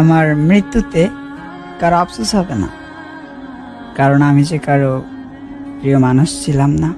আমার মৃত্যুতে কারও আফসোস হবে না। কারণ আমি যে কারও প্রিয় মানুষ ছিলাম না।